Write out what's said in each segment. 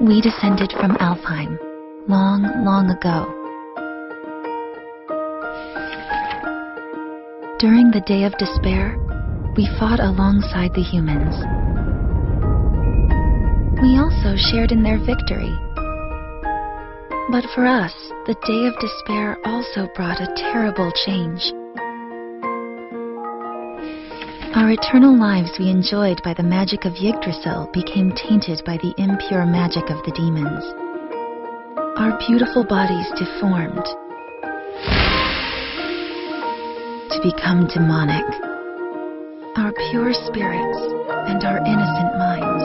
We descended from Alfheim long, long ago. During the Day of Despair, we fought alongside the humans. We also shared in their victory. But for us, the Day of Despair also brought a terrible change. Our eternal lives we enjoyed by the magic of Yggdrasil became tainted by the impure magic of the demons. Our beautiful bodies deformed to become demonic. Our pure spirits and our innocent minds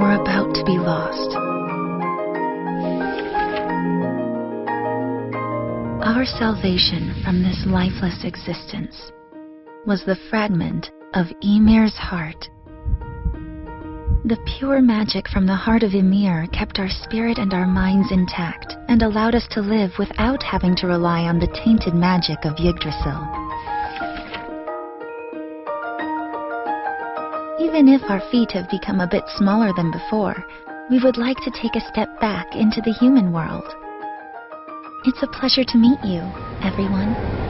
were about to be lost. Our salvation from this lifeless existence was the fragment of Ymir's heart. The pure magic from the heart of Ymir kept our spirit and our minds intact and allowed us to live without having to rely on the tainted magic of Yggdrasil. Even if our feet have become a bit smaller than before, we would like to take a step back into the human world. It's a pleasure to meet you, everyone.